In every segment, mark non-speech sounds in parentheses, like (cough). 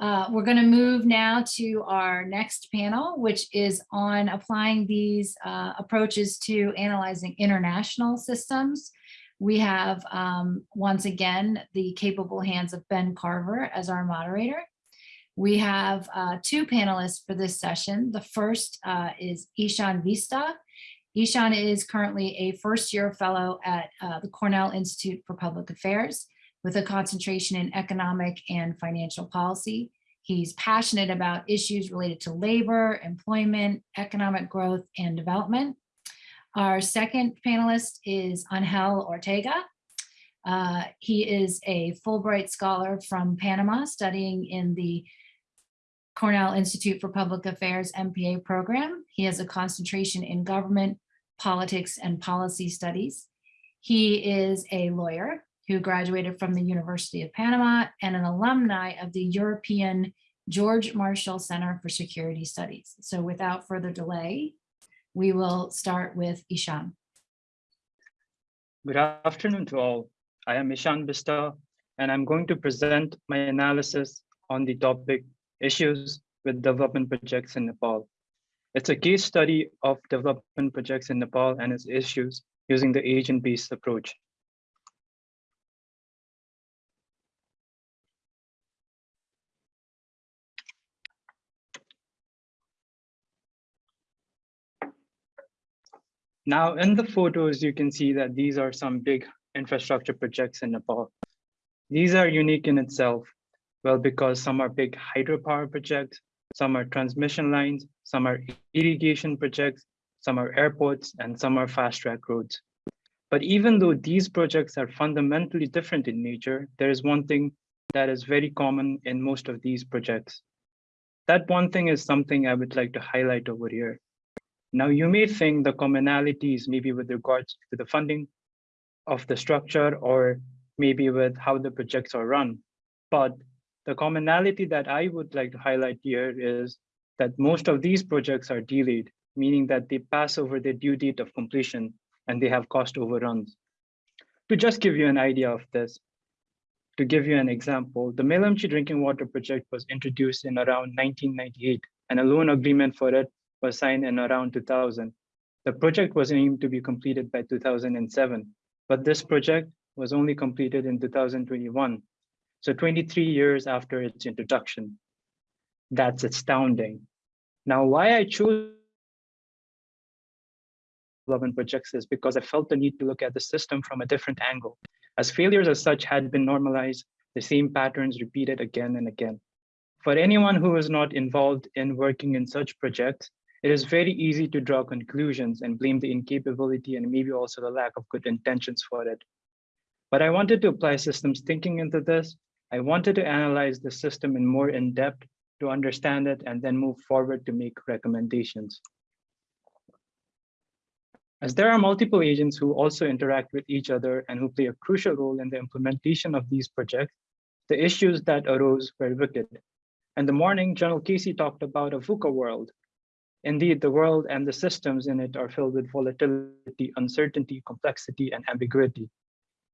Uh, we're going to move now to our next panel, which is on applying these uh, approaches to analyzing international systems. We have, um, once again, the capable hands of Ben Carver as our moderator. We have uh, two panelists for this session. The first uh, is Ishan Bista. Ishan is currently a first year fellow at uh, the Cornell Institute for Public Affairs with a concentration in economic and financial policy. He's passionate about issues related to labor, employment, economic growth, and development. Our second panelist is Angel Ortega. Uh, he is a Fulbright scholar from Panama studying in the Cornell Institute for Public Affairs MPA program. He has a concentration in government, politics, and policy studies. He is a lawyer who graduated from the University of Panama and an alumni of the European George Marshall Center for Security Studies. So without further delay, we will start with Ishan. Good afternoon to all. I am Ishan Bista, and I'm going to present my analysis on the topic issues with development projects in Nepal. It's a case study of development projects in Nepal and its issues using the agent-based approach. Now in the photos, you can see that these are some big infrastructure projects in Nepal. These are unique in itself, well, because some are big hydropower projects, some are transmission lines, some are irrigation projects, some are airports, and some are fast track roads. But even though these projects are fundamentally different in nature, there is one thing that is very common in most of these projects. That one thing is something I would like to highlight over here. Now, you may think the commonalities maybe with regards to the funding of the structure or maybe with how the projects are run. But the commonality that I would like to highlight here is that most of these projects are delayed, meaning that they pass over their due date of completion and they have cost overruns. To just give you an idea of this, to give you an example, the Melamchi drinking water project was introduced in around 1998 and a loan agreement for it was signed in around 2000. The project was aimed to be completed by 2007, but this project was only completed in 2021. So 23 years after its introduction. That's astounding. Now, why I chose development projects is because I felt the need to look at the system from a different angle. As failures as such had been normalized, the same patterns repeated again and again. For anyone who is not involved in working in such projects, it is very easy to draw conclusions and blame the incapability and maybe also the lack of good intentions for it. But I wanted to apply systems thinking into this. I wanted to analyze the system in more in depth to understand it and then move forward to make recommendations. As there are multiple agents who also interact with each other and who play a crucial role in the implementation of these projects, the issues that arose were wicked. In the morning, General Casey talked about a VUCA world, Indeed, the world and the systems in it are filled with volatility, uncertainty, complexity, and ambiguity.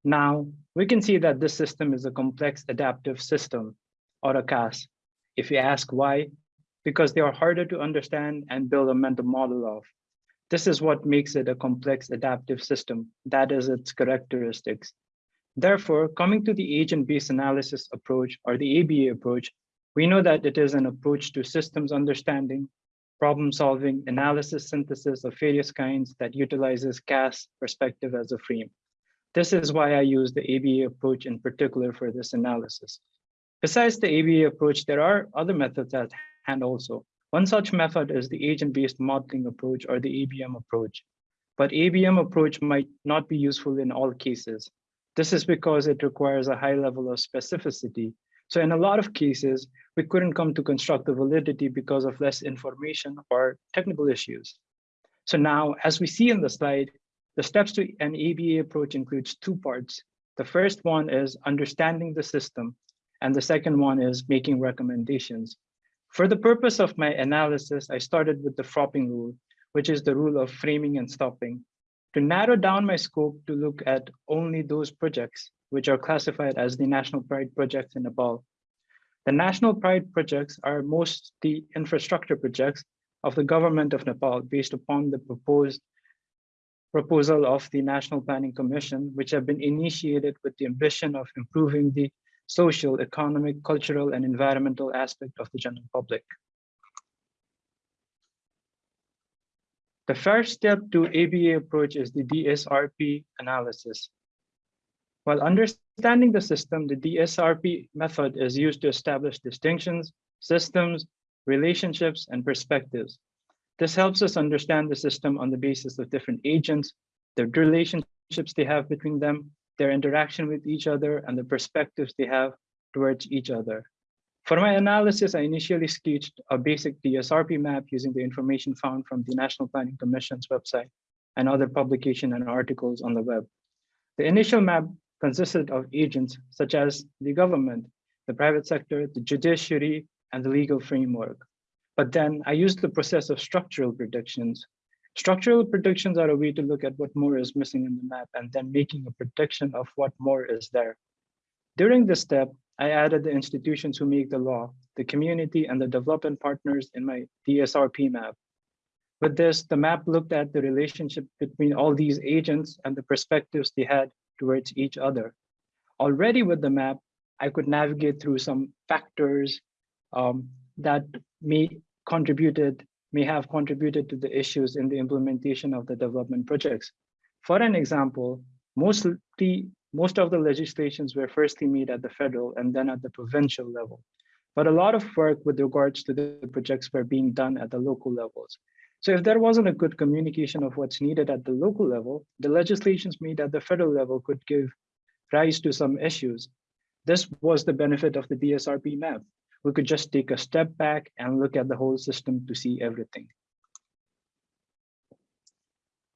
Now, we can see that this system is a complex adaptive system, or a CAS. If you ask why, because they are harder to understand and build a mental model of. This is what makes it a complex adaptive system. That is its characteristics. Therefore, coming to the agent-based analysis approach, or the ABA approach, we know that it is an approach to systems understanding problem solving, analysis, synthesis of various kinds that utilizes CAS perspective as a frame. This is why I use the ABA approach in particular for this analysis. Besides the ABA approach, there are other methods at hand also. One such method is the agent-based modeling approach or the ABM approach. But ABM approach might not be useful in all cases. This is because it requires a high level of specificity so in a lot of cases, we couldn't come to construct the validity because of less information or technical issues. So now, as we see in the slide, the steps to an ABA approach includes two parts. The first one is understanding the system, and the second one is making recommendations. For the purpose of my analysis, I started with the Fropping rule, which is the rule of framing and stopping, to narrow down my scope to look at only those projects which are classified as the national pride projects in Nepal. The national pride projects are mostly infrastructure projects of the government of Nepal based upon the proposed proposal of the National Planning Commission, which have been initiated with the ambition of improving the social, economic, cultural, and environmental aspect of the general public. The first step to ABA approach is the DSRP analysis. While understanding the system, the DSRP method is used to establish distinctions, systems, relationships, and perspectives. This helps us understand the system on the basis of different agents, the relationships they have between them, their interaction with each other, and the perspectives they have towards each other. For my analysis, I initially sketched a basic DSRP map using the information found from the National Planning Commission's website and other publication and articles on the web. The initial map consisted of agents such as the government, the private sector, the judiciary, and the legal framework. But then I used the process of structural predictions. Structural predictions are a way to look at what more is missing in the map and then making a prediction of what more is there. During this step, I added the institutions who make the law, the community, and the development partners in my DSRP map. With this, the map looked at the relationship between all these agents and the perspectives they had towards each other. Already with the map, I could navigate through some factors um, that may contributed may have contributed to the issues in the implementation of the development projects. For an example, mostly most of the legislations were firstly made at the federal and then at the provincial level. But a lot of work with regards to the projects were being done at the local levels. So if there wasn't a good communication of what's needed at the local level, the legislations made at the federal level could give rise to some issues. This was the benefit of the DSRP map. We could just take a step back and look at the whole system to see everything.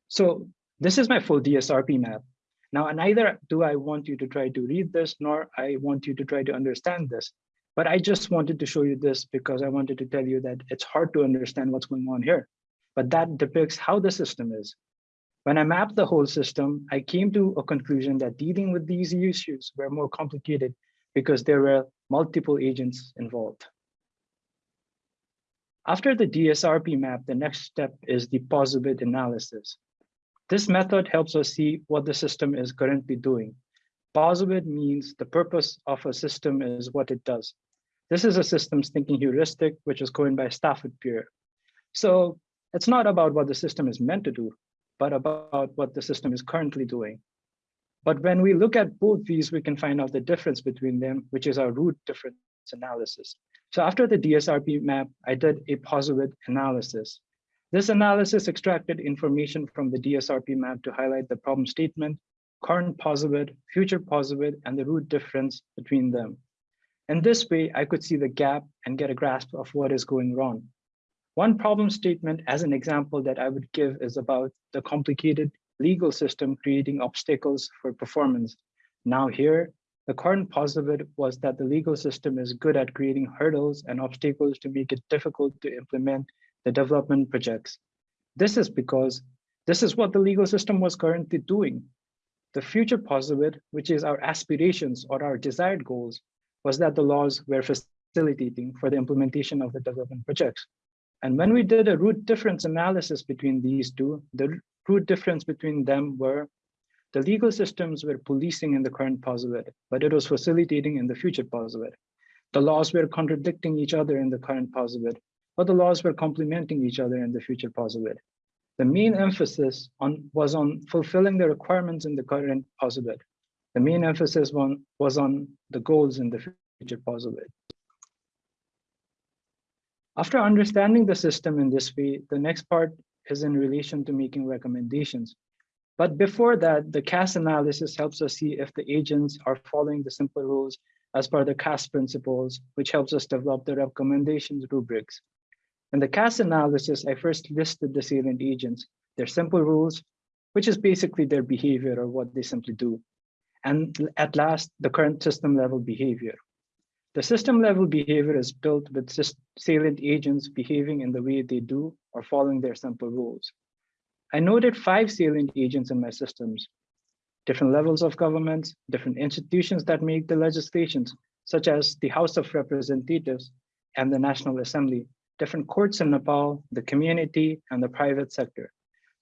So this is my full DSRP map. Now, neither do I want you to try to read this, nor I want you to try to understand this. But I just wanted to show you this because I wanted to tell you that it's hard to understand what's going on here. But that depicts how the system is. When I mapped the whole system, I came to a conclusion that dealing with these issues were more complicated because there were multiple agents involved. After the DSRP map, the next step is the POSIBID analysis. This method helps us see what the system is currently doing. POSIBID means the purpose of a system is what it does. This is a systems thinking heuristic, which is coined by Stafford Beer. So it's not about what the system is meant to do, but about what the system is currently doing. But when we look at both these, we can find out the difference between them, which is our root difference analysis. So after the DSRP map, I did a POSIBID analysis. This analysis extracted information from the DSRP map to highlight the problem statement, current POSIBID, future and the root difference between them. In this way, I could see the gap and get a grasp of what is going wrong. One problem statement as an example that I would give is about the complicated legal system creating obstacles for performance. Now here, the current POSIBID was that the legal system is good at creating hurdles and obstacles to make it difficult to implement the development projects. This is because this is what the legal system was currently doing. The future POSIBID, which is our aspirations or our desired goals, was that the laws were facilitating for the implementation of the development projects. And when we did a root difference analysis between these two, the root difference between them were the legal systems were policing in the current POSIBID, but it was facilitating in the future POSIBID. The laws were contradicting each other in the current POSIBID, but the laws were complementing each other in the future POSIBID. The main emphasis on, was on fulfilling the requirements in the current POSIBID. The main emphasis on, was on the goals in the future POSIBID. After understanding the system in this way, the next part is in relation to making recommendations. But before that, the CAS analysis helps us see if the agents are following the simple rules as per the CAS principles, which helps us develop the recommendations rubrics. In the CAS analysis, I first listed the salient agents, their simple rules, which is basically their behavior or what they simply do. And at last, the current system level behavior. The system level behavior is built with salient agents behaving in the way they do or following their simple rules. I noted five salient agents in my systems, different levels of governments, different institutions that make the legislations, such as the House of Representatives and the National Assembly, different courts in Nepal, the community, and the private sector.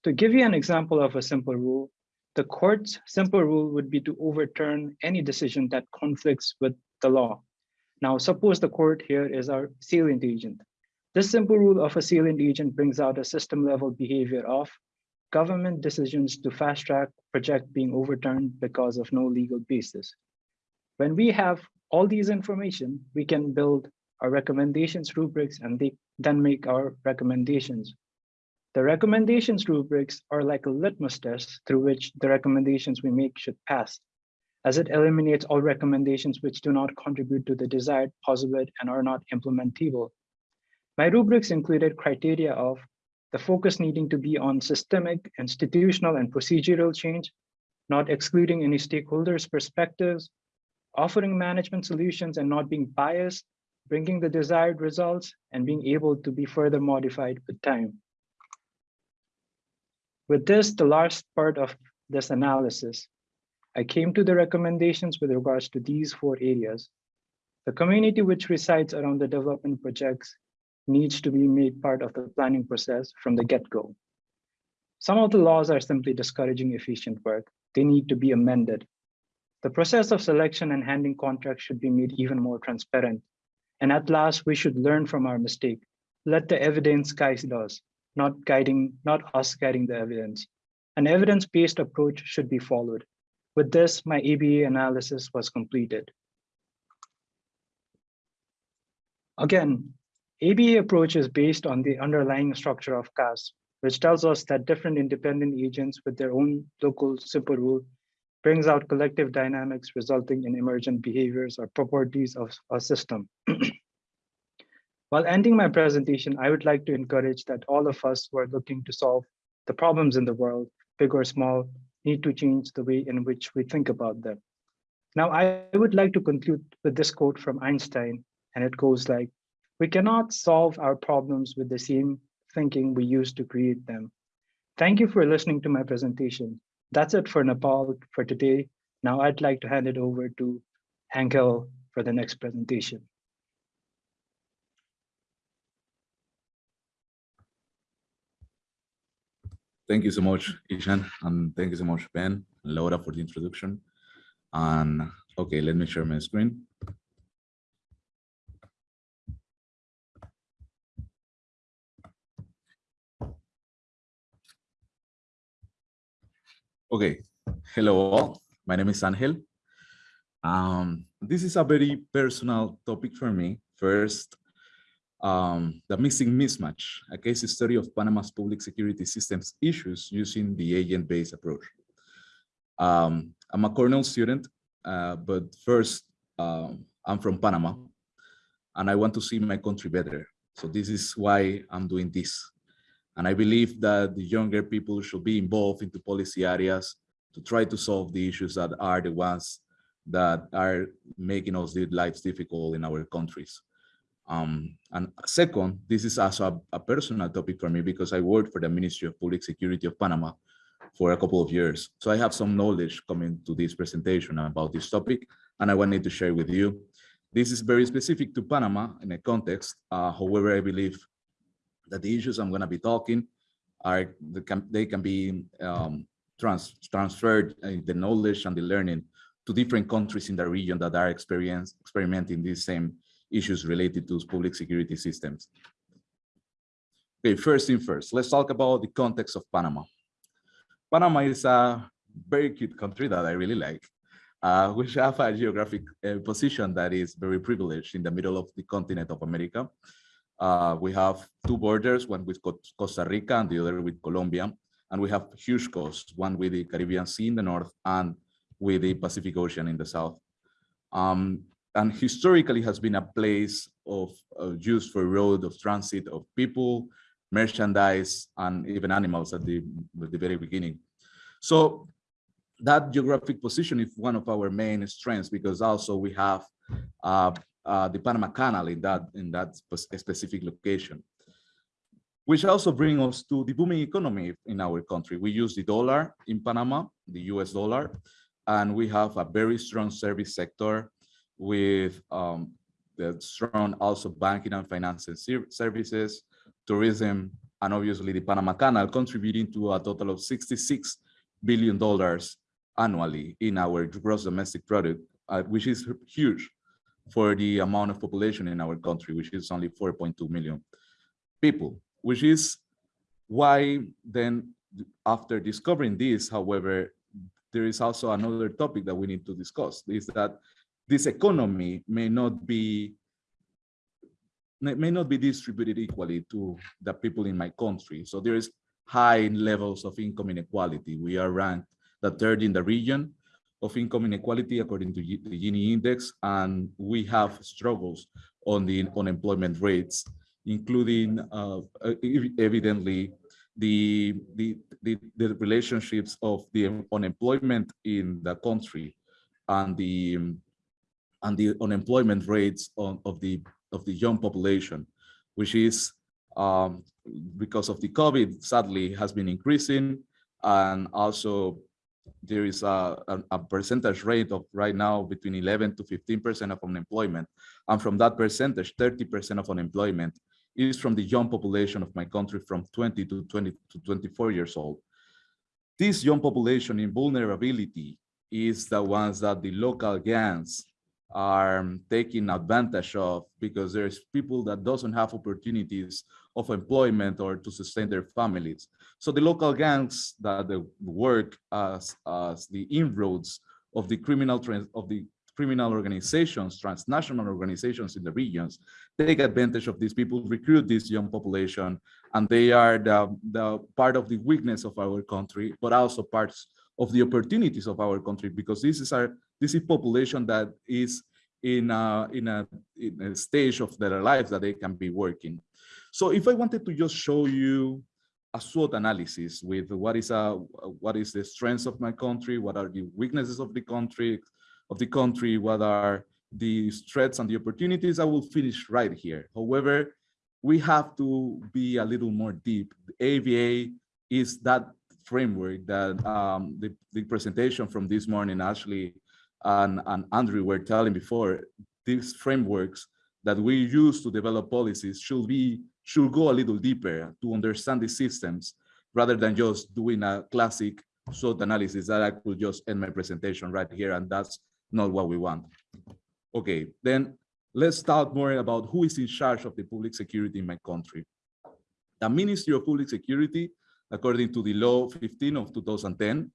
To give you an example of a simple rule, the court's simple rule would be to overturn any decision that conflicts with the law. Now, suppose the court here is our salient agent. This simple rule of a salient agent brings out a system level behavior of government decisions to fast track project being overturned because of no legal basis. When we have all these information, we can build our recommendations rubrics and they then make our recommendations. The recommendations rubrics are like a litmus test through which the recommendations we make should pass, as it eliminates all recommendations which do not contribute to the desired positive and are not implementable. My rubrics included criteria of the focus needing to be on systemic, institutional, and procedural change, not excluding any stakeholders' perspectives, offering management solutions and not being biased, bringing the desired results, and being able to be further modified with time. With this, the last part of this analysis, I came to the recommendations with regards to these four areas. The community which resides around the development projects needs to be made part of the planning process from the get-go. Some of the laws are simply discouraging efficient work. They need to be amended. The process of selection and handing contracts should be made even more transparent. And at last, we should learn from our mistake. Let the evidence guide us, not guiding, not us guiding the evidence. An evidence-based approach should be followed. With this, my ABA analysis was completed. Again, ABA approach is based on the underlying structure of CAS, which tells us that different independent agents with their own local simple rule brings out collective dynamics resulting in emergent behaviors or properties of a system. (clears throat) While ending my presentation, I would like to encourage that all of us who are looking to solve the problems in the world, big or small, need to change the way in which we think about them. Now, I would like to conclude with this quote from Einstein, and it goes like, we cannot solve our problems with the same thinking we used to create them. Thank you for listening to my presentation. That's it for Nepal for today. Now I'd like to hand it over to Angel for the next presentation. Thank you so much, Ishan, and thank you so much, Ben and Laura for the introduction. And okay, let me share my screen. Okay, hello all. My name is Angel. Um, this is a very personal topic for me. First, um, the missing mismatch, a case study of Panama's public security systems issues using the agent-based approach. Um, I'm a Cornell student, uh, but first, um, I'm from Panama, and I want to see my country better. So this is why I'm doing this. And I believe that the younger people should be involved into policy areas to try to solve the issues that are the ones that are making us live lives difficult in our countries. Um, and second, this is also a, a, personal topic for me because I worked for the Ministry of Public Security of Panama for a couple of years. So I have some knowledge coming to this presentation about this topic, and I wanted to share with you. This is very specific to Panama in a context. Uh, however, I believe that the issues I'm going to be talking are they can, they can be um, trans, transferred uh, the knowledge and the learning to different countries in the region that are experimenting these same issues related to public security systems. Okay, first thing first, let's talk about the context of Panama. Panama is a very cute country that I really like, uh, which have a geographic uh, position that is very privileged in the middle of the continent of America. Uh, we have two borders, one with Costa Rica and the other with Colombia. And we have huge coasts, one with the Caribbean Sea in the north and with the Pacific Ocean in the south. Um, and historically has been a place of uh, use for road of transit of people, merchandise, and even animals at the, at the very beginning. So that geographic position is one of our main strengths because also we have uh, uh, the Panama Canal in that in that specific location. Which also brings us to the booming economy in our country. We use the dollar in Panama, the US dollar, and we have a very strong service sector with um, the strong also banking and financial services, tourism, and obviously the Panama Canal contributing to a total of 66 billion dollars annually in our gross domestic product, uh, which is huge for the amount of population in our country, which is only 4.2 million people, which is why then after discovering this, however, there is also another topic that we need to discuss is that this economy may not be may not be distributed equally to the people in my country. So there is high levels of income inequality. We are ranked the third in the region of income inequality according to the Gini index, and we have struggles on the unemployment rates, including uh, evidently the, the, the, the relationships of the unemployment in the country and the and the unemployment rates on, of the of the young population, which is um, because of the COVID, sadly, has been increasing, and also there is a, a, a percentage rate of right now between 11 to 15 percent of unemployment, and from that percentage, 30 percent of unemployment is from the young population of my country from 20 to 20 to 24 years old. This young population in vulnerability is the ones that the local gangs are taking advantage of because there's people that doesn't have opportunities of employment or to sustain their families. So the local gangs that work as, as the inroads of the criminal of the criminal organizations, transnational organizations in the regions, take advantage of these people, recruit this young population, and they are the, the part of the weakness of our country, but also parts of the opportunities of our country because this is our this is population that is in a, in a, in a stage of their lives that they can be working. So if I wanted to just show you a SWOT analysis with what is a what is the strengths of my country, what are the weaknesses of the country, of the country, what are the threats and the opportunities, I will finish right here. However, we have to be a little more deep. The ABA is that framework that um, the, the presentation from this morning actually and, and Andrew were telling before, these frameworks that we use to develop policies should be should go a little deeper to understand the systems rather than just doing a classic SWOT analysis that I could just end my presentation right here, and that's not what we want. Okay, then let's talk more about who is in charge of the public security in my country. The Ministry of Public Security, according to the law 15 of 2010,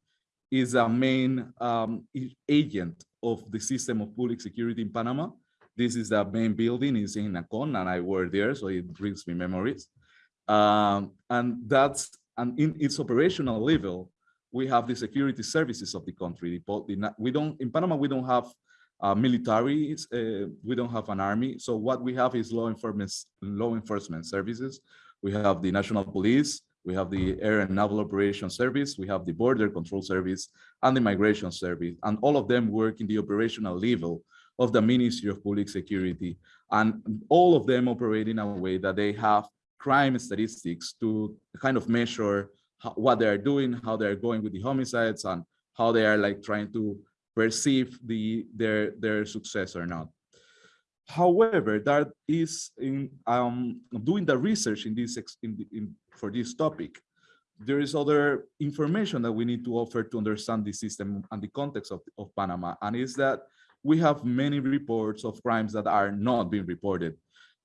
is a main um, agent of the system of public security in Panama. This is the main building is in Nacon, and I work there, so it brings me memories. Um, and that's and in its operational level, we have the security services of the country. We don't in Panama we don't have uh, military, uh, we don't have an army. So what we have is law enforcement law enforcement services. We have the national police, we have the Air and Naval Operations Service, we have the Border Control Service, and the Migration Service, and all of them work in the operational level of the Ministry of Public Security, and all of them operate in a way that they have crime statistics to kind of measure what they are doing, how they are going with the homicides, and how they are like trying to perceive the their their success or not. However, that is in um, doing the research in this in, in for this topic. There is other information that we need to offer to understand the system and the context of, of Panama, and is that we have many reports of crimes that are not being reported.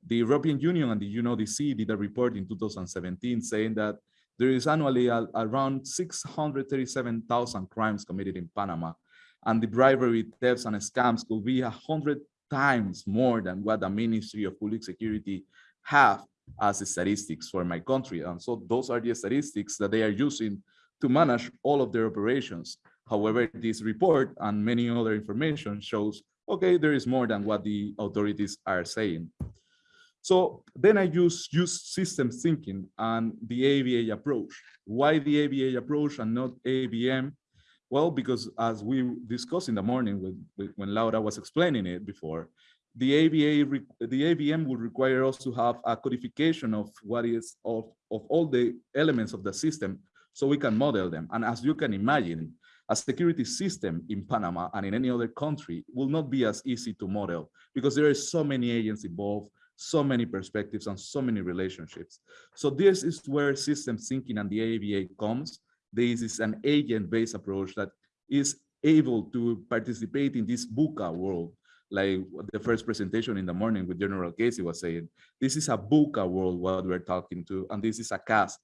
The European Union and the UNODC did a report in 2017 saying that there is annually a- around 637,000 crimes committed in Panama, and the bribery, thefts, and scams could be a hundred times more than what the Ministry of Public Security have as statistics for my country. And so those are the statistics that they are using to manage all of their operations. However, this report and many other information shows, okay, there is more than what the authorities are saying. So then I use, use system thinking and the ABA approach. Why the ABA approach and not ABM? Well, because as we discussed in the morning with, with- when Laura was explaining it before, the ABA, the ABM would require us to have a codification of what is of, of all the elements of the system so we can model them. And as you can imagine, a security system in Panama and in any other country will not be as easy to model because there are so many agents involved, so many perspectives and so many relationships. So this is where system thinking and the ABA comes. This is an agent-based approach that is able to participate in this VUCA world, like the first presentation in the morning with General Casey was saying. This is a VUCA world what we're talking to, and this is a CAS,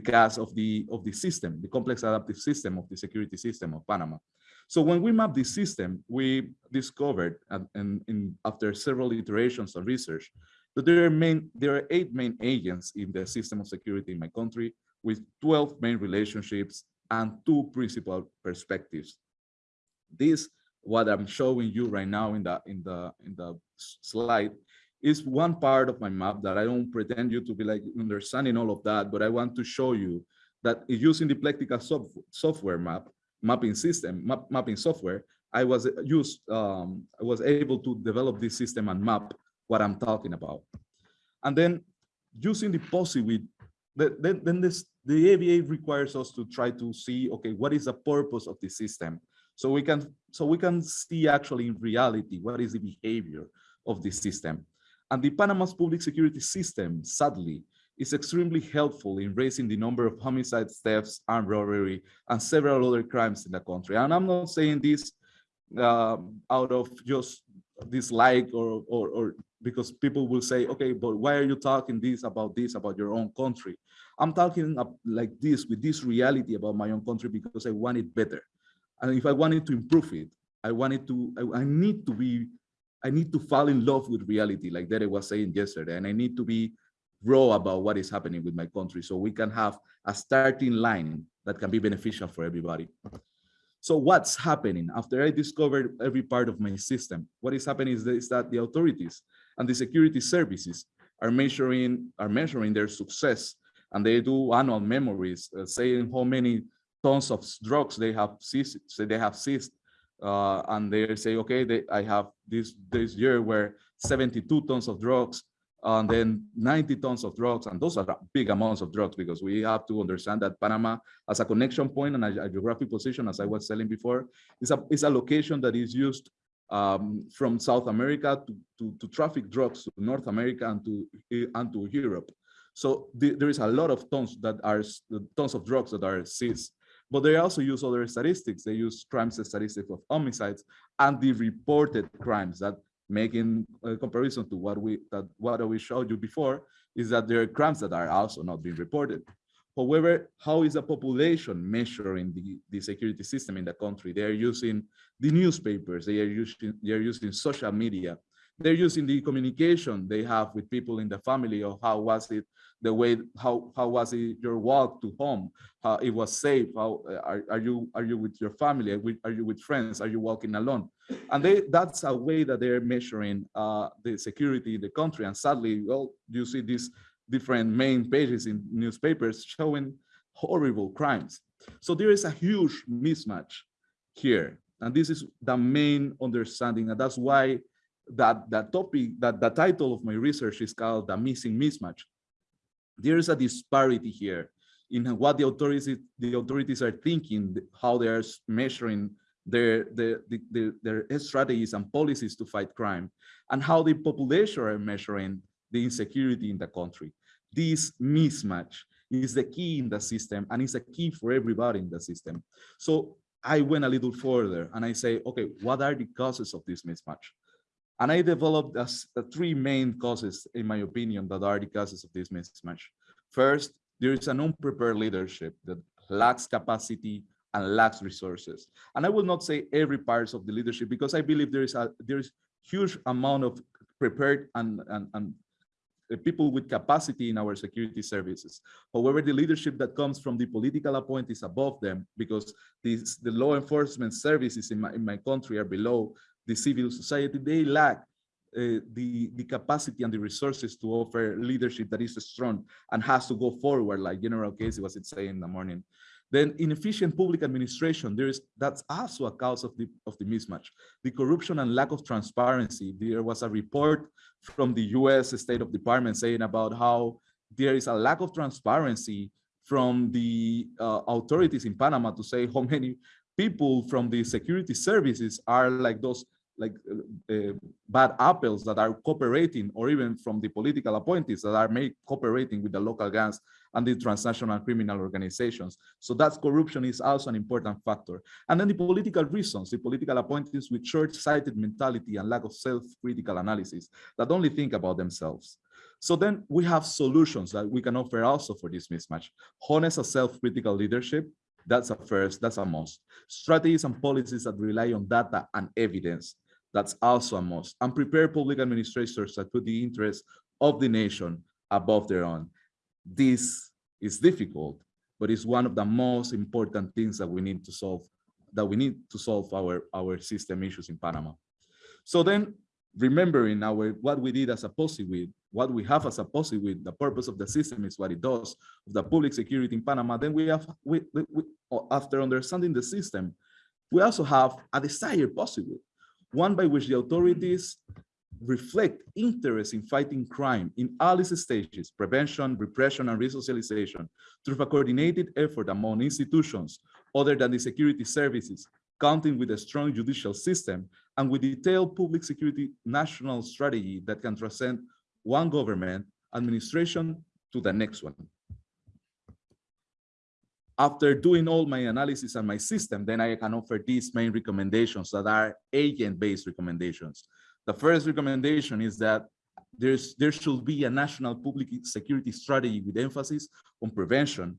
CAS of the of the system, the complex adaptive system of the security system of Panama. So when we mapped this system, we discovered, and, and, and after several iterations of research, that there are main there are eight main agents in the system of security in my country, with 12 main relationships and two principal perspectives. This, what I'm showing you right now in the in the in the slide, is one part of my map that I don't pretend you to be like understanding all of that, but I want to show you that using the Plectica soft, software map, mapping system, map, mapping software, I was used, um, I was able to develop this system and map what I'm talking about. And then using the POSI with, then, then this, the ABA requires us to try to see, okay, what is the purpose of the system? So we can, so we can see actually in reality, what is the behavior of the system. And the Panama's public security system, sadly, is extremely helpful in raising the number of homicides, thefts, armed robbery, and several other crimes in the country. And I'm not saying this uh, out of just dislike or, or, or because people will say, okay, but why are you talking this about this, about your own country? I'm talking like this with this reality about my own country because I want it better. And if I wanted to improve it, I wanted to, I, I need to be, I need to fall in love with reality, like Derek was saying yesterday, and I need to be raw about what is happening with my country so we can have a starting line that can be beneficial for everybody. So what's happening after I discovered every part of my system? What is happening is, that the authorities and the security services are measuring are measuring their success and they do annual memories uh, saying how many tons of drugs they have seized they have seized uh, and they say okay they, i have this this year where 72 tons of drugs and then 90 tons of drugs and those are big amounts of drugs because we have to understand that panama as a connection point and a, a geographic position as i was telling before is a is a location that is used um, from South America to, to, to, traffic drugs to North America and to and to Europe. So the, there is a lot of tons that are tons of drugs that are seized. But they also use other statistics. They use crimes statistics of homicides and the reported crimes that making a uh, comparison to what we that what we showed you before is that there are crimes that are also not being reported. However, how is the population measuring the, the security system in the country? They are using the newspapers, they are using they are using social media, they're using the communication they have with people in the family or how was it the way how how was it your walk to home? How it was safe? How are, are you are you with your family? Are you with friends? Are you walking alone? And they that's a way that they're measuring uh, the security in the country. And sadly well you see these different main pages in newspapers showing horrible crimes. So there is a huge mismatch here. And this is the main understanding. And that's why that that topic that the title of my research is called the missing mismatch there is a disparity here in what the authorities the authorities are thinking how they are measuring their their, their their strategies and policies to fight crime and how the population are measuring the insecurity in the country. This mismatch is the key in the system and it's a key for everybody in the system. So i went a little further and i say okay what are the causes of this mismatch and I developed as, three main causes, in my opinion, that are the causes of this mismatch. First, there is an unprepared leadership that lacks capacity and lacks resources. And I will not say every part of the leadership because I believe there is a there is huge amount of prepared and, and, and uh, people with capacity in our security services. However, the leadership that comes from the political appointees above them, because these, the law enforcement services in my, in my country are below the civil society, they lack uh, the, the capacity and the resources to offer leadership that is strong and has to go forward, like General Casey was saying in the morning. Then inefficient public administration, there is that's also a cause of the of the mismatch. The corruption and lack of transparency. There was a report from the US State of Department saying about how there is a lack of transparency from the uh, authorities in Panama to say how many people from the security services are like those like uh, uh, bad apples that are cooperating or even from the political appointees that are made cooperating with the local gangs and the transnational criminal organizations. So that's corruption is also an important factor. And then the political reasons, the political appointees with short-sighted mentality and lack of self-critical analysis that only think about themselves. So then we have solutions that we can offer also for this mismatch. Honest and self-critical leadership, that's a first, that's a must. Strategies and policies that rely on data and evidence, that's also a must. And prepare public administrators that put the interests of the nation above their own. This is difficult, but it's one of the most important things that we need to solve, that we need to solve our, our system issues in Panama. So then remembering our what we did as a policy with what we have as a policy with the purpose of the system is what it does of the public security in Panama then we have we, we, we after understanding the system we also have a desired policy one by which the authorities reflect interest in fighting crime in all its stages prevention repression and resocialization through a coordinated effort among institutions other than the security services counting with a strong judicial system and with detailed public security national strategy that can transcend one government administration to the next one. After doing all my analysis and my system, then I can offer these main recommendations that are agent-based recommendations. The first recommendation is that there's, there should be a national public security strategy with emphasis on prevention,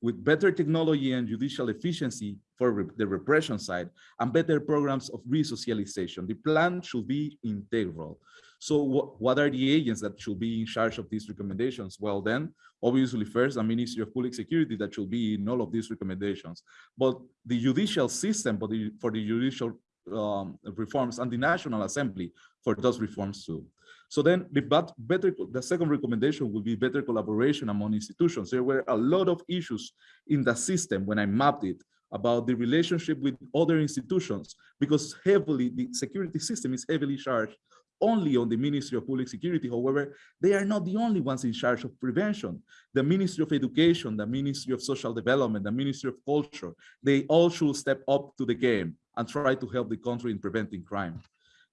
with better technology and judicial efficiency for re the repression side and better programs of resocialization. The plan should be integral. So what, what are the agents that should be in charge of these recommendations? Well, then, obviously, first, a Ministry of Public Security that should be in all of these recommendations. But the judicial system for the, for the judicial um, reforms and the National Assembly for those reforms too. So then the better the second recommendation will be better collaboration among institutions. There were a lot of issues in the system when I mapped it about the relationship with other institutions because heavily the security system is heavily charged only on the Ministry of Public Security. However, they are not the only ones in charge of prevention. The Ministry of Education, the Ministry of Social Development, the Ministry of Culture, they all should step up to the game and try to help the country in preventing crime.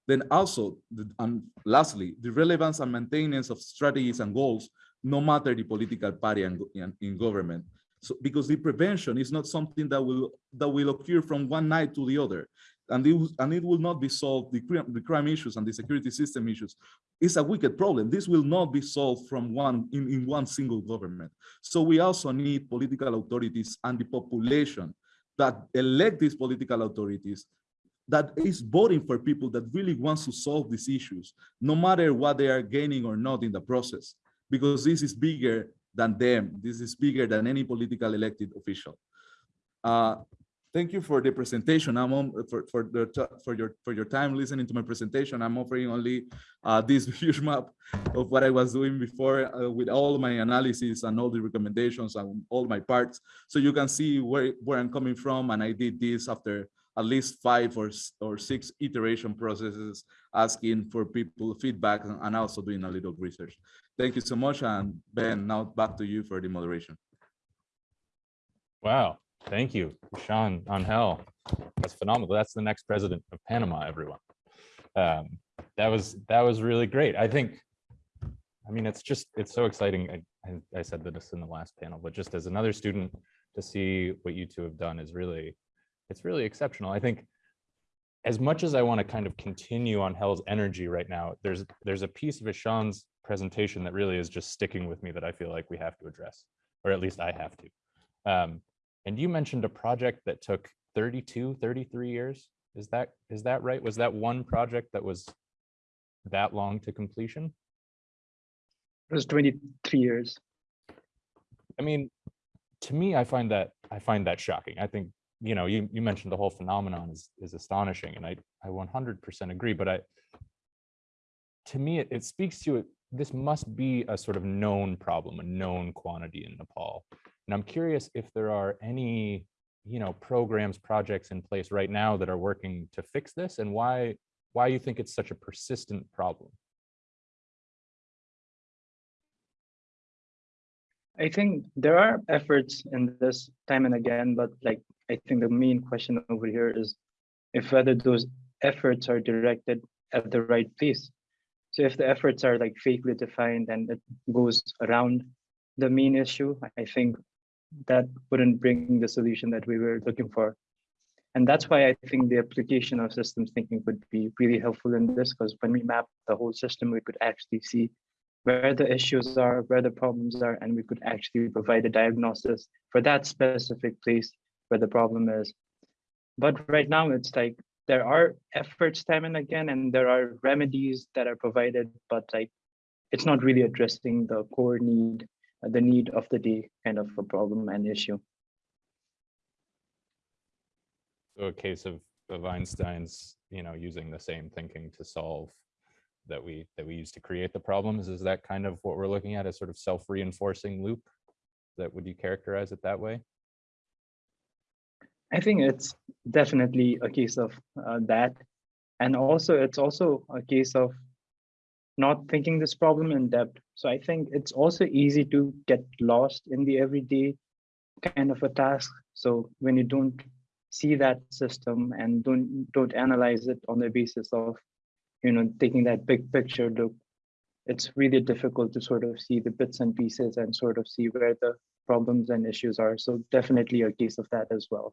Then also, and lastly, the relevance and maintenance of strategies and goals, no matter the political party and in, government. So, because the prevention is not something that will that will occur from one night to the other, and it, and it will not be solved. The crime, the crime issues and the security system issues is a wicked problem. This will not be solved from one in, in one single government. So we also need political authorities and the population that elect these political authorities that is voting for people that really wants to solve these issues, no matter what they are gaining or not in the process, because this is bigger than them. This is bigger than any political elected official. Uh, thank you for the presentation. I'm on for for the for your for your time listening to my presentation. I'm offering only uh, this (laughs) huge map of what I was doing before uh, with all my analysis and all the recommendations and all my parts, so you can see where where I'm coming from. And I did this after at least five or, or six iteration processes, asking for people feedback and also doing a little research. Thank you so much. And Ben, now back to you for the moderation. Wow, thank you, Sean Angel. That's phenomenal. That's the next president of Panama, everyone. Um, that was that was really great. I think, I mean, it's just, it's so exciting. I, I, said this in the last panel, but just as another student to see what you two have done is really it's really exceptional. I think as much as I want to kind of continue on Hell's energy right now, there's there's a piece of Ishan's presentation that really is just sticking with me that I feel like we have to address, or at least I have to. Um, and you mentioned a project that took 32, 33 years. Is that is that right? Was that one project that was that long to completion? It was 23 years. I mean, to me, I find that I find that shocking. I think you know, you, you mentioned the whole phenomenon is, is astonishing and I, I 100% agree, but I, to me, it, it speaks to it. This must be a sort of known problem, a known quantity in Nepal. And I'm curious if there are any, you know, programs, projects in place right now that are working to fix this and why, why you think it's such a persistent problem. I think there are efforts in this time and again, but like I think the main question over here is if whether those efforts are directed at the right place. So if the efforts are like vaguely defined and it goes around the main issue, I think that wouldn't bring the solution that we were looking for. And that's why I think the application of systems thinking would be really helpful in this, because when we map the whole system, we could actually see where the issues are, where the problems are, and we could actually provide a diagnosis for that specific place where the problem is. But right now, it's like there are efforts time and again, and there are remedies that are provided, but like it's not really addressing the core need, uh, the need of the day kind of a problem and issue. So a case of, of Einstein's, you know, using the same thinking to solve that we, that we use to create the problems. Is that kind of what we're looking at, a sort of self-reinforcing loop? That, would you characterize it that way? I think it's definitely a case of uh, that. And also, it's also a case of not thinking this problem in depth. So I think it's also easy to get lost in the everyday kind of a task. So when you don't see that system and don't don't analyze it on the basis of, you know, taking that big picture look, it's really difficult to sort of see the bits and pieces and sort of see where the problems and issues are. So definitely a case of that as well.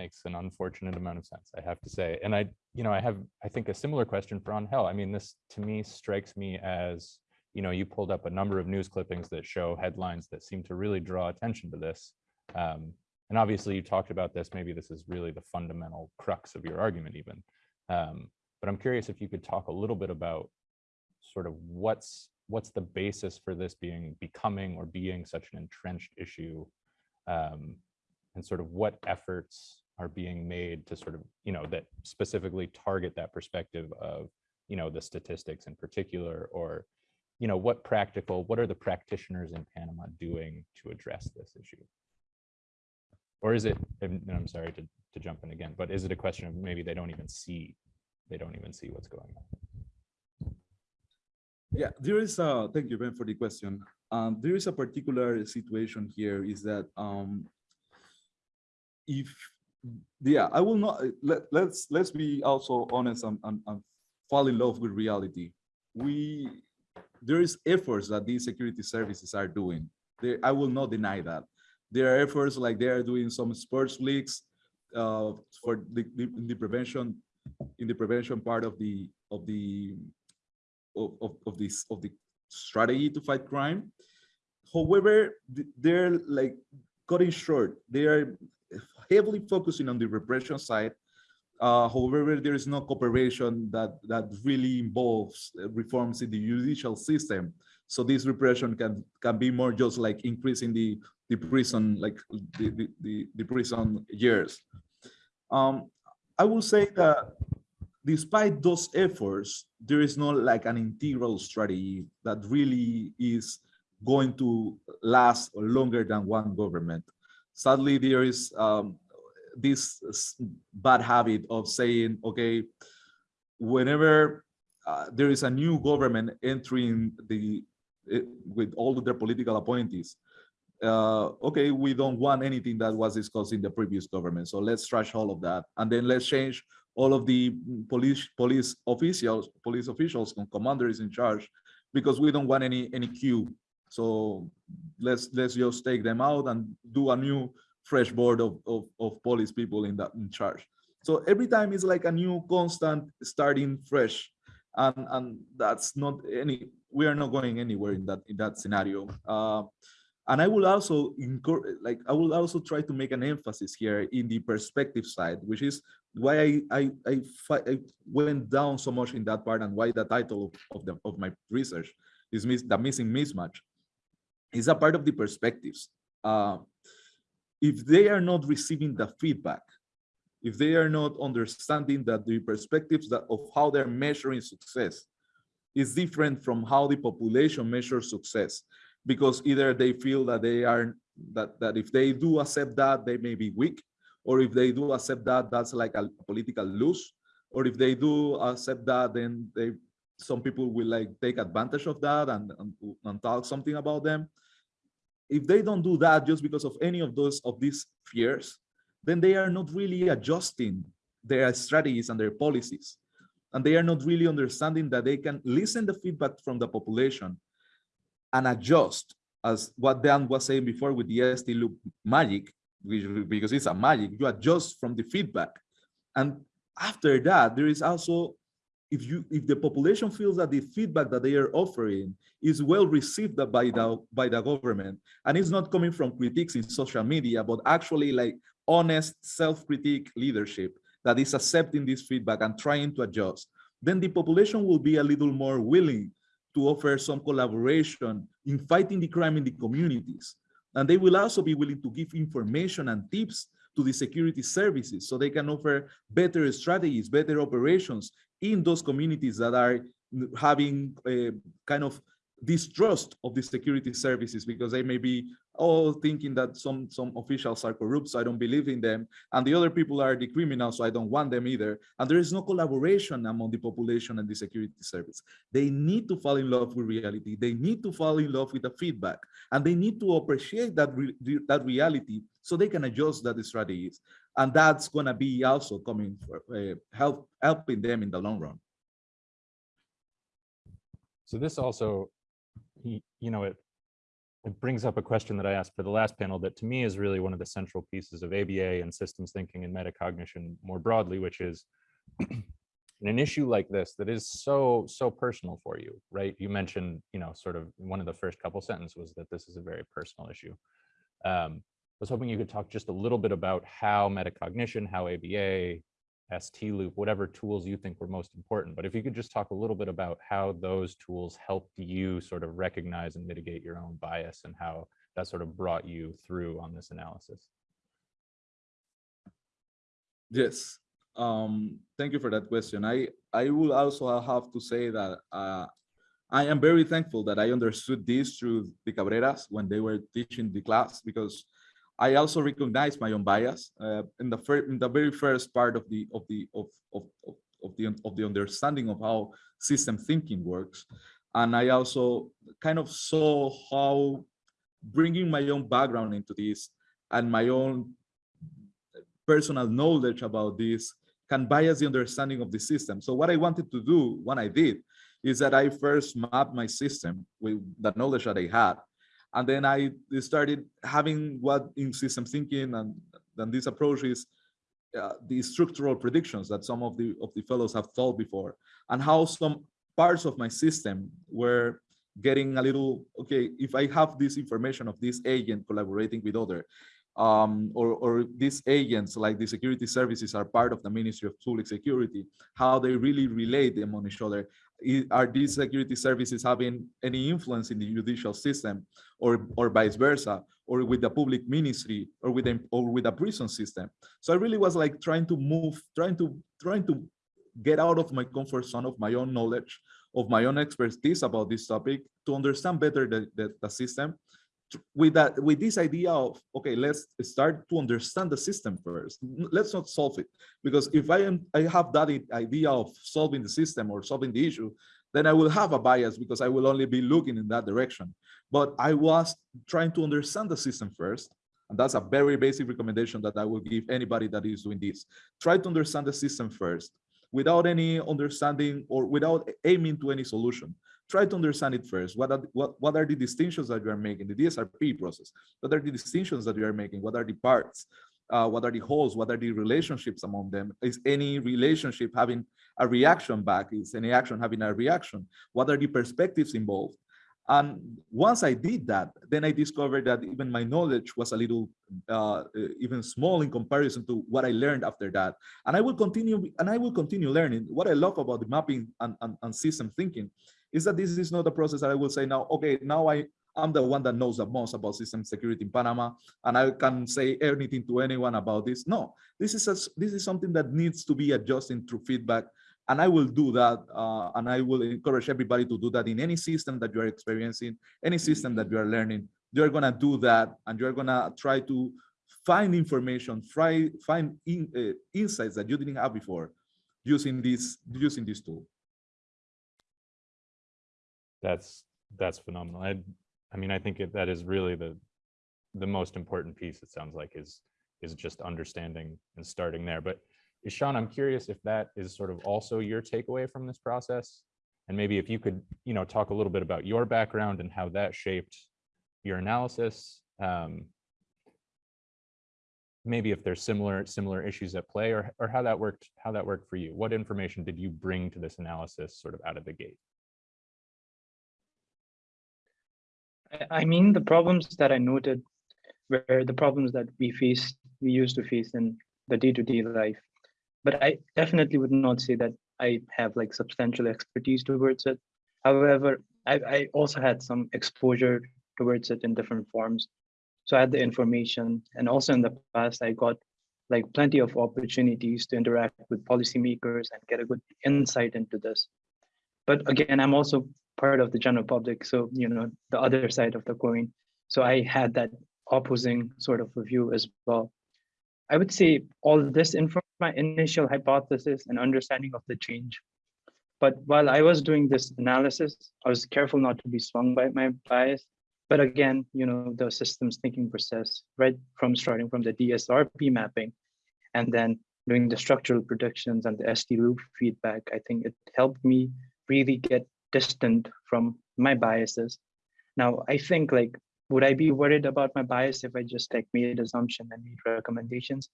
Makes an unfortunate amount of sense, I have to say. And I, you know, I have, I think a similar question for Angel. I mean, this to me strikes me as, you know, you pulled up a number of news clippings that show headlines that seem to really draw attention to this. Um, and obviously you talked about this, maybe this is really the fundamental crux of your argument even. Um, but I'm curious if you could talk a little bit about sort of what's what's the basis for this being becoming or being such an entrenched issue um, and sort of what efforts are being made to sort of you know that specifically target that perspective of you know the statistics in particular or you know what practical what are the practitioners in panama doing to address this issue or is it and i'm sorry to, to jump in again but is it a question of maybe they don't even see they don't even see what's going on Yeah, there is a, thank you, Ben, for the question. Um, there is a particular situation here is that um, if, yeah, I will not, let, let's, let's be also honest and, and, and fall in love with reality. We, there is efforts that these security services are doing. There, I will not deny that. There are efforts like they are doing some sports leagues uh, for the, the, in the prevention, in the prevention part of the, of the of, of, of this of the strategy to fight crime. However, they're like cutting short. They are heavily focusing on the repression side. Uh, however, there is no cooperation that that really involves reforms in the judicial system. So this repression can can be more just like increasing the the prison like the the, the, the prison years. Um, I will say that despite those efforts, there is not like an integral strategy that really is going to last longer than one government. Sadly, there is um, this bad habit of saying, okay, whenever uh, there is a new government entering the eh, with all of their political appointees, uh, okay, we don't want anything that was discussed in the previous government, so let's trash all of that, and then let's change all of the police police officials, police officials and commanders in charge, because we don't want any any queue. So let's let's just take them out and do a new fresh board of of, of police people in that in charge. So every time it's like a new constant starting fresh, and and that's not any. We are not going anywhere in that in that scenario. Uh, and I will also like, I will also try to make an emphasis here in the perspective side, which is why I I I, I went down so much in that part, and why the title of, of the of my research is miss, the missing mismatch. Is a part of the perspectives. Uh, if they are not receiving the feedback, if they are not understanding that the perspectives that of how they're measuring success is different from how the population measures success because either they feel that they are that that if they do accept that they may be weak or if they do accept that that's like a political lose or if they do accept that then they some people will like take advantage of that and and, and talk something about them if they don't do that just because of any of those of these fears, then they are not really adjusting their strategies and their policies. And they are not really understanding that they can listen the feedback from the population and adjust as what Dan was saying before with the ST loop magic, which, because it's a magic, you adjust from the feedback. And after that, there is also, if you if the population feels that the feedback that they are offering is well received by the by the government, and it's not coming from critiques in social media, but actually like honest self-critique leadership that is accepting this feedback and trying to adjust, then the population will be a little more willing to offer some collaboration in fighting the crime in the communities. And they will also be willing to give information and tips to the security services so they can offer better strategies, better operations in those communities that are having a kind of distrust of the security services because they may be all thinking that some some officials are corrupt so i don't believe in them and the other people are the criminals so i don't want them either and there is no collaboration among the population and the security service. They need to fall in love with reality. They need to fall in love with the feedback and they need to appreciate that re that reality so they can adjust that strategies and that's going to be also coming for uh, help helping them in the long run So this also, you know, it, it brings up a question that I asked for the last panel that to me is really one of the central pieces of ABA and systems thinking and metacognition more broadly, which is in (clears throat) an issue like this that is so, so personal for you, right? You mentioned, you know, sort of one of the first couple sentences was that this is a very personal issue. Um, was hoping you could talk just a little bit about how metacognition, how ABA, ST loop, whatever tools you think were most important. But if you could just talk a little bit about how those tools helped you sort of recognize and mitigate your own bias and how that sort of brought you through on this analysis. Yes, um, thank you for that question. I, I will also have to say that uh, I am very thankful that I understood this through the Cabreras when they were teaching the class because I also recognize my own bias uh, in the in the very first part of the of the of of of, of the of the understanding of how system thinking works, and I also kind of saw how bringing my own background into this and my own personal knowledge about this can bias the understanding of the system. So what I wanted to do when I did is that I first mapped my system with the knowledge that I had and then I started having what in system thinking and then this approach is uh, the structural predictions that some of the of the fellows have thought before and how some parts of my system were getting a little okay if i have this information of this agent collaborating with other um, or, or these agents like the security services are part of the ministry of public security how they really relate among each other. Are these security services having any influence in the judicial system or or vice versa or with the public ministry or with them or with the prison system? So i really was like trying to move trying to trying to get out of my comfort zone of my own knowledge of my own expertise about this topic to understand better the, the, the system with that with this idea of okay let's start to understand the system first. Let's not solve it. Because if i am i have that idea of solving the system or solving the issue then i will have a bias because i will only be looking in that direction. But i was trying to understand the system first and that's a very basic recommendation that i will give anybody that is doing this. Try to understand the system first without any understanding or without aiming to any solution try to understand it first. What are, what, what are the distinctions that you are making, the DSRP process? What are the distinctions that you are making? What are the parts? Uh, what are the wholes? What are the relationships among them? Is any relationship having a reaction back? Is any action having a reaction? What are the perspectives involved? And once I did that, then I discovered that even my knowledge was a little uh, even small in comparison to what I learned after that. And I will continue and I will continue learning. What I love about the mapping and, and, and system thinking is that this is not a process that I will say now, okay, now I, I'm the one that knows the most about system security in Panama, and I can say anything to anyone about this. No, this is a, this is something that needs to be adjusted through feedback, and I will do that, uh, and I will encourage everybody to do that in any system that you are experiencing, any system that you are learning. You're gonna do that, and you're gonna try to find information, try find in, uh, insights that you didn't have before using this using this tool. That's, that's phenomenal. I, I mean, I think it- that is really the, the most important piece, it sounds like, is, is just understanding and starting there. But Ishan, I'm curious if that is sort of also your takeaway from this process? And maybe if you could, you know, talk a little bit about your background and how that shaped your analysis. Um, maybe if there's similar similar issues at play or, or how that worked, how that worked for you. What information did you bring to this analysis sort of out of the gate? I- mean, the problems that I noted were the problems that we face, we used to face in the day-to-day life. But I definitely would not say that I have like substantial expertise towards it. However, I, I also had some exposure towards it in different forms. So I had the information and also in the past, I got like plenty of opportunities to interact with policymakers and get a good insight into this. But again, I'm also part of the general public, so you know, the other side of the coin. So I had that opposing sort of view as well. I would say all this informed my initial hypothesis and understanding of the change. But while I was doing this analysis, I was careful not to be swung by my bias. But again, you know, the systems thinking process, right from starting from the DSRP mapping and then doing the structural predictions and the SD loop feedback, I think it helped me really get distant from my biases. Now, I think like, would I be worried about my bias if I just like made assumption and made recommendations?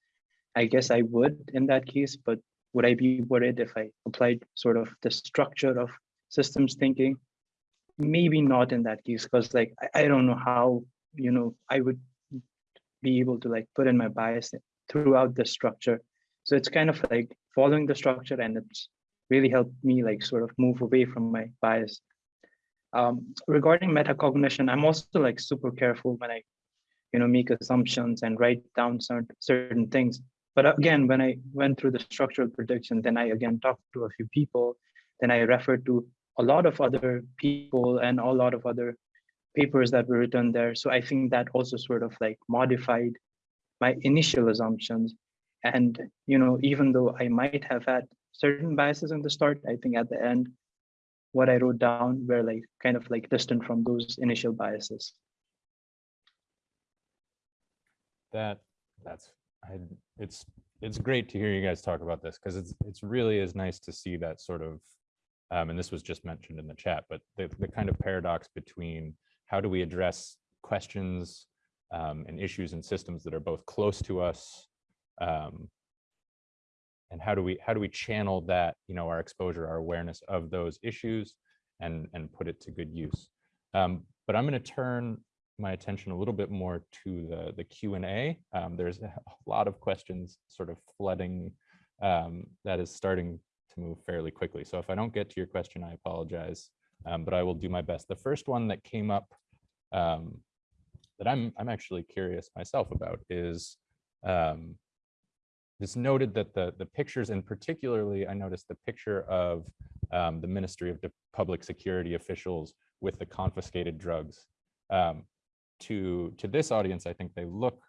I guess I would in that case, but would I be worried if I applied sort of the structure of systems thinking? Maybe not in that case, because like I, I don't know how, you know, I would be able to like put in my bias throughout the structure. So it's kind of like following the structure and it's really helped me like sort of move away from my bias. Um, regarding metacognition, I'm also like super careful when I, you know, make assumptions and write down certain certain things. But again, when I went through the structural prediction, then I again talked to a few people, then I referred to a lot of other people and a lot of other papers that were written there. So I think that also sort of like modified my initial assumptions. And, you know, even though I might have had certain biases in the start, I think at the end, what I wrote down were like kind of like distant from those initial biases. That, that's, I, it's, it's great to hear you guys talk about this because it's, it's really is nice to see that sort of, um, and this was just mentioned in the chat, but the, the kind of paradox between how do we address questions um, and issues and systems that are both close to us um, and how do we how do we channel that you know our exposure our awareness of those issues and and put it to good use. Um, but i'm going to turn my attention a little bit more to the the q and a. Um, there's (laughs) a lot of questions sort of flooding um, that is starting to move fairly quickly. So if i don't get to your question i apologize. Um, but i will do my best. The first one that came up um, that i'm i'm actually curious myself about is um, it's noted that the, the pictures and particularly I noticed the picture of um, the Ministry of Public Security officials with the confiscated drugs. Um, to, to this audience, I think they look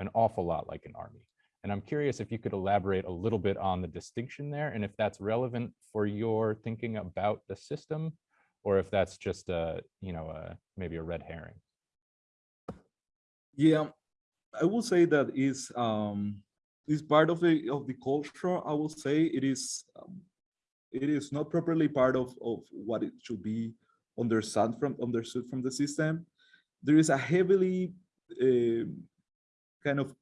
an awful lot like an army. And I'm curious if you could elaborate a little bit on the distinction there and if that's relevant for your thinking about the system or if that's just a, you know, a, maybe a red herring. Yeah, I will say that is um, is part of the of the culture. I will say it is um, it is not properly part of of what it should be understood from understood from the system. There is a heavily uh, kind of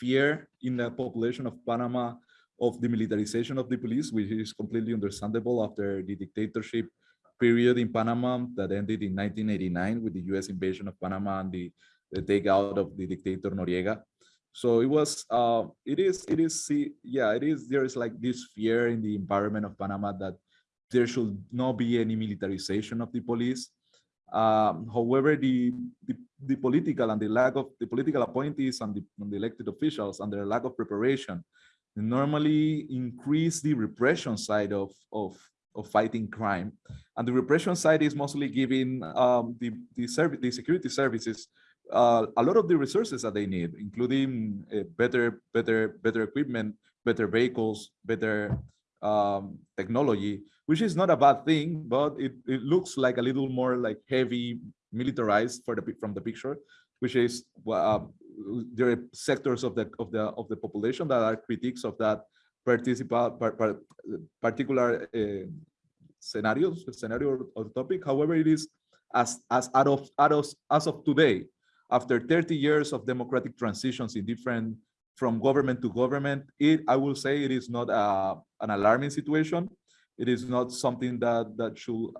fear in the population of Panama of the militarization of the police, which is completely understandable after the dictatorship period in Panama that ended in 1989 with the US invasion of Panama and the, the takeout of the dictator Noriega. So it was, uh, it is, it is, see, yeah, it is, there is like this fear in the environment of Panama that there should not be any militarization of the police. Um, however, the, the, the political and the lack of the political appointees and the, and the elected officials and their lack of preparation normally increase the repression side of, of, of fighting crime. And the repression side is mostly giving um, the, the, the security services uh, a lot of the resources that they need, including uh, better, better, better equipment, better vehicles, better um, technology, which is not a bad thing, but it, it looks like a little more like heavy militarized for the from the picture. which is uh, there are sectors of the of the of the population that are critics of that participate par, par, particular uh, scenarios scenario or topic. However, it is as as out of out of as of today, after 30 years of democratic transitions in different from government to government, it I will say it is not a, an alarming situation. It is not something that that should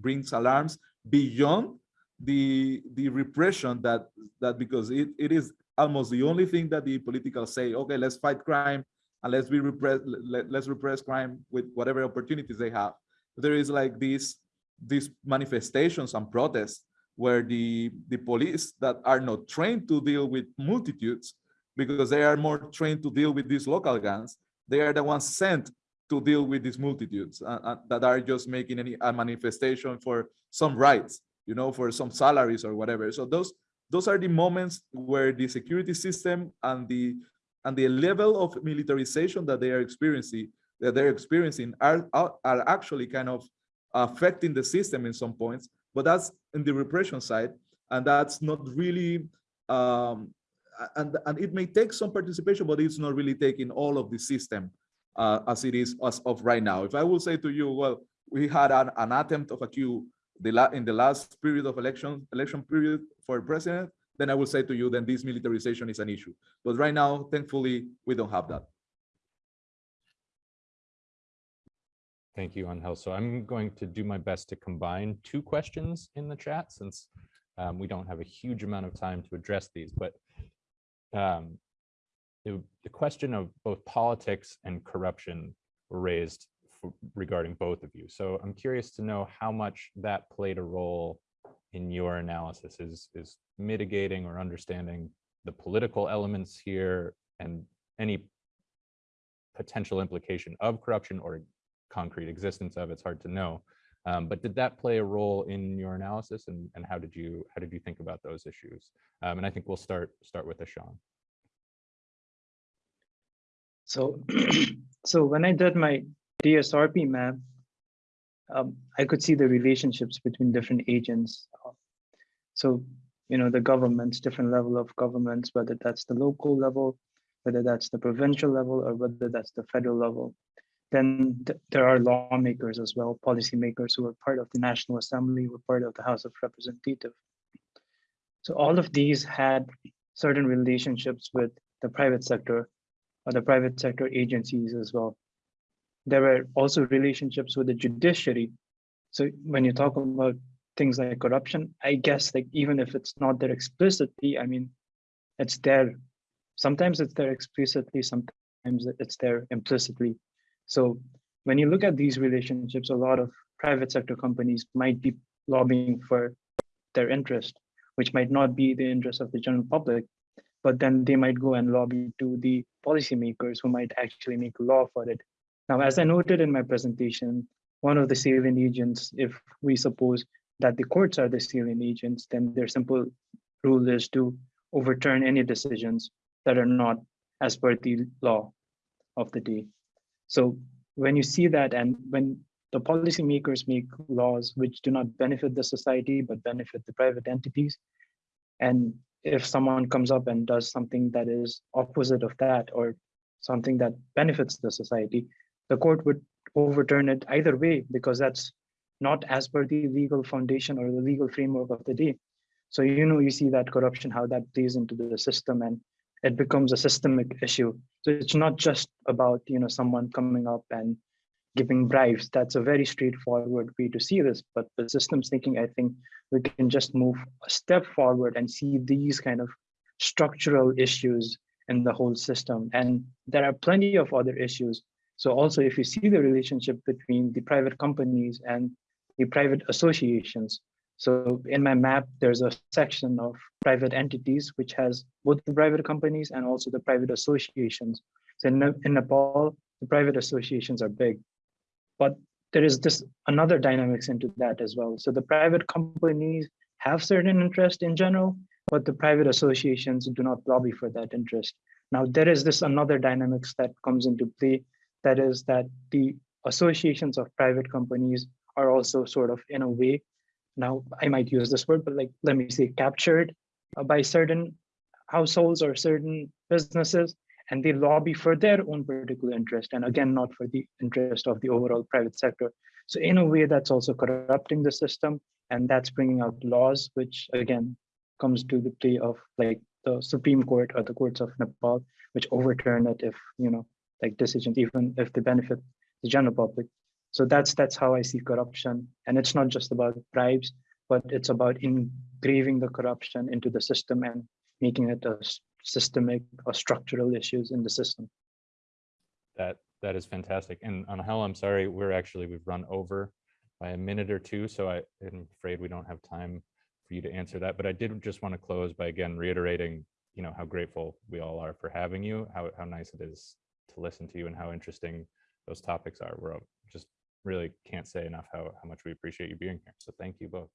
brings alarms beyond the the repression that that because it, it is almost the only thing that the political say okay let's fight crime and let's be repress let, let's repress crime with whatever opportunities they have there is like these these manifestations and protests where the the police that are not trained to deal with multitudes because they are more trained to deal with these local gangs they are the ones sent to deal with these multitudes uh, uh, that are just making any a manifestation for some rights you know, for some salaries or whatever. So those those are the moments where the security system and the and the level of militarization that they are experiencing that they're experiencing are are actually kind of affecting the system in some points. But that's in the repression side, and that's not really. Um, and and it may take some participation, but it's not really taking all of the system uh, as it is as of right now. If I will say to you, well, we had an, an attempt of a coup the la in the last period of election election period for president, then I will say to you, then this militarization is an issue. But right now, thankfully, we don't have that. Thank you, Angel. So I'm going to do my best to combine two questions in the chat since um, we don't have a huge amount of time to address these, but um, the, the question of both politics and corruption were raised regarding both of you. So I'm curious to know how much that played a role in your analysis is, is mitigating or understanding the political elements here and any potential implication of corruption or concrete existence of it's hard to know. Um, but did that play a role in your analysis and, and how did you how did you think about those issues? Um, and I think we'll start start with Ishan. So, (clears throat) so when I did my DSRP map, um, I could see the relationships between different agents. So, you know, the governments, different level of governments, whether that's the local level, whether that's the provincial level, or whether that's the federal level. Then th there are lawmakers as well, policymakers who are part of the National Assembly, were part of the House of Representatives. So all of these had certain relationships with the private sector or the private sector agencies as well there were also relationships with the judiciary. So when you talk about things like corruption, I guess like even if it's not there explicitly, I mean, it's there. Sometimes it's there explicitly, sometimes it's there implicitly. So when you look at these relationships, a lot of private sector companies might be lobbying for their interest, which might not be the interest of the general public, but then they might go and lobby to the policymakers who might actually make law for it now, as I noted in my presentation, one of the salient agents, if we suppose that the courts are the salient agents, then their simple rule is to overturn any decisions that are not as per the law of the day. So when you see that and when the policymakers make laws which do not benefit the society but benefit the private entities, and if someone comes up and does something that is opposite of that or something that benefits the society, the court would overturn it either way because that's not as per the legal foundation or the legal framework of the day. So you know you see that corruption, how that plays into the system and it becomes a systemic issue. So it's not just about you know someone coming up and giving bribes. That's a very straightforward way to see this. But the systems thinking, I think we can just move a step forward and see these kind of structural issues in the whole system. And there are plenty of other issues so also if you see the relationship between the private companies and the private associations. So in my map, there's a section of private entities, which has both the private companies and also the private associations. So in, in Nepal, the private associations are big, but there is this another dynamics into that as well. So the private companies have certain interest in general, but the private associations do not lobby for that interest. Now there is this another dynamics that comes into play that is that the associations of private companies are also sort of in a way now i might use this word but like let me say captured uh, by certain households or certain businesses, and they lobby for their own particular interest, and again, not for the interest of the overall private sector. So in a way, that's also corrupting the system, and that's bringing out laws, which again comes to the play of like the Supreme Court or the courts of Nepal, which overturn it if you know like decisions, even if they benefit the general public. So that's that's how I see corruption, and it's not just about bribes, but it's about engraving the corruption into the system and making it a systemic or structural issues in the system. That, that is fantastic. And on I'm sorry, we're actually, we've run over by a minute or two, so I am afraid we don't have time for you to answer that. But I did just want to close by again reiterating, you know, how grateful we all are for having you, how, how nice it is to listen to you and how interesting those topics are. We're really can't say enough how, how much we appreciate you being here. So thank you both.